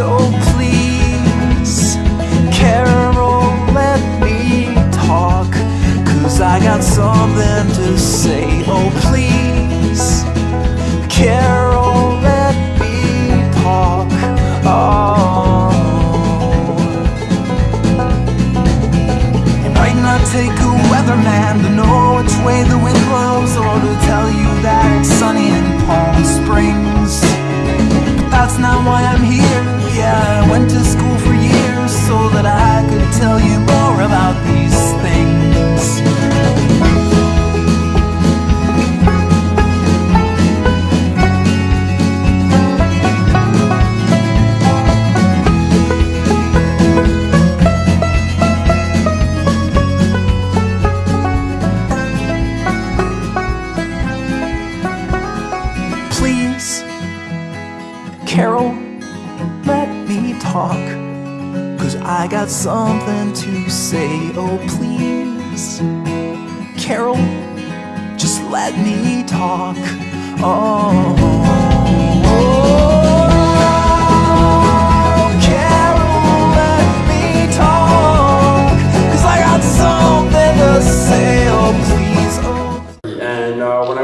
So please, I got something to say. Oh, please, Carol, just let me talk. Oh,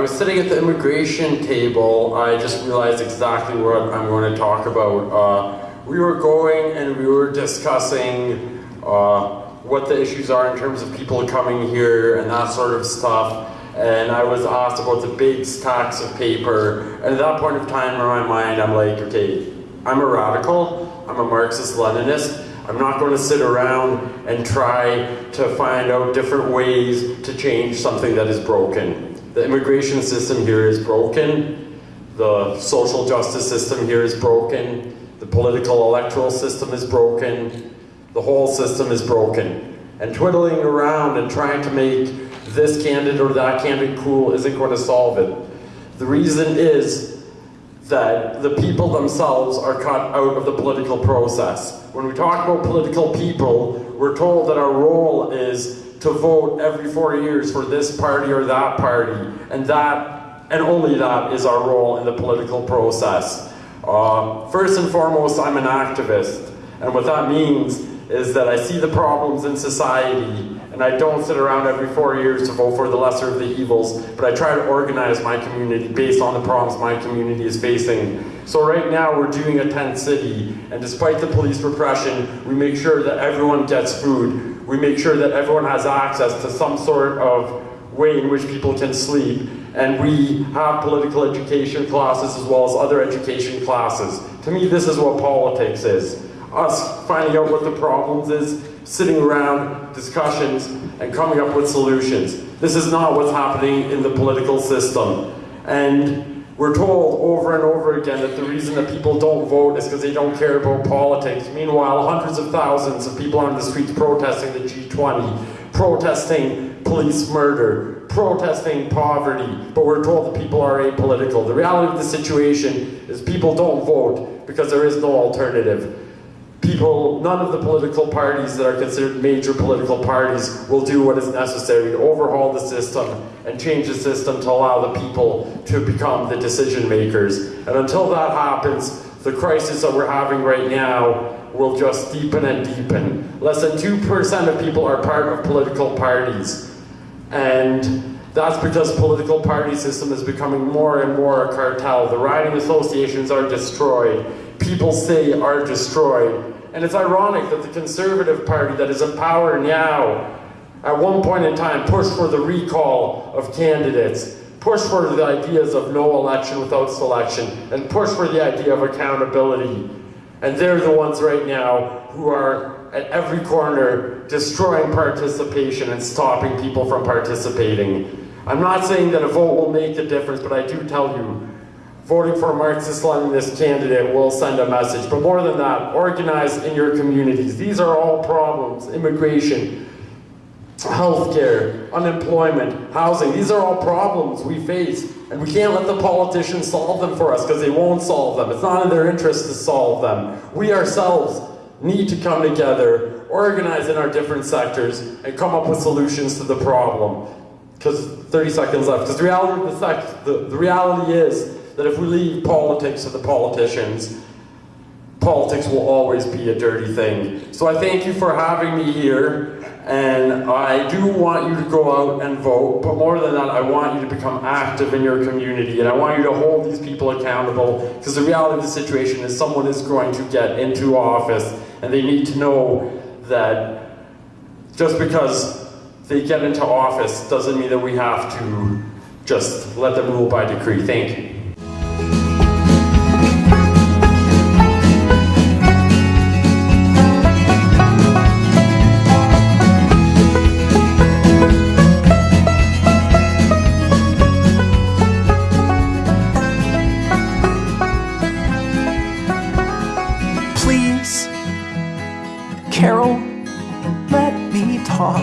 sitting at the immigration table, I just realized exactly what I'm going to talk about. Uh, we were going and we were discussing uh, what the issues are in terms of people coming here and that sort of stuff. And I was asked about the big stacks of paper. And at that point of time in my mind, I'm like, okay, I'm a radical, I'm a Marxist Leninist. I'm not going to sit around and try to find out different ways to change something that is broken. The immigration system here is broken. The social justice system here is broken. The political electoral system is broken. The whole system is broken. And twiddling around and trying to make this candidate or that candidate cool isn't going to solve it. The reason is that the people themselves are cut out of the political process. When we talk about political people, we're told that our role is to vote every four years for this party or that party, and that, and only that, is our role in the political process. Uh, first and foremost, I'm an activist, and what that means is that I see the problems in society and I don't sit around every four years to vote for the lesser of the evils, but I try to organize my community based on the problems my community is facing. So right now we're doing a tent city, and despite the police repression, we make sure that everyone gets food. We make sure that everyone has access to some sort of way in which people can sleep. And we have political education classes as well as other education classes. To me, this is what politics is. Us finding out what the problems is, sitting around discussions and coming up with solutions. This is not what's happening in the political system. And we're told over and over again that the reason that people don't vote is because they don't care about politics. Meanwhile, hundreds of thousands of people on the streets protesting the G20, protesting police murder, protesting poverty, but we're told that people are apolitical. The reality of the situation is people don't vote because there is no alternative people, none of the political parties that are considered major political parties will do what is necessary to overhaul the system and change the system to allow the people to become the decision makers. And until that happens, the crisis that we're having right now will just deepen and deepen. Less than 2% of people are part of political parties. And that's because political party system is becoming more and more a cartel. The riding associations are destroyed. People say are destroyed. And it's ironic that the Conservative Party that is in power now, at one point in time, pushed for the recall of candidates, pushed for the ideas of no election without selection, and pushed for the idea of accountability. And they're the ones right now who are at every corner destroying participation and stopping people from participating. I'm not saying that a vote will make a difference, but I do tell you, voting for a Marxist-Leninist candidate will send a message. But more than that, organize in your communities. These are all problems, immigration, healthcare, unemployment, housing. These are all problems we face. And we can't let the politicians solve them for us because they won't solve them. It's not in their interest to solve them. We ourselves need to come together, organize in our different sectors, and come up with solutions to the problem. Because 30 seconds left. Because the reality, the, the reality is that if we leave politics to the politicians, politics will always be a dirty thing. So I thank you for having me here. And I do want you to go out and vote, but more than that, I want you to become active in your community, and I want you to hold these people accountable, because the reality of the situation is someone is going to get into office, and they need to know that just because they get into office doesn't mean that we have to just let them rule by decree. Thank you. Talk.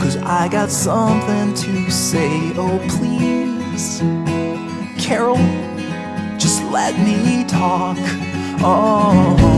Cause I got something to say. Oh, please, Carol, just let me talk. Oh.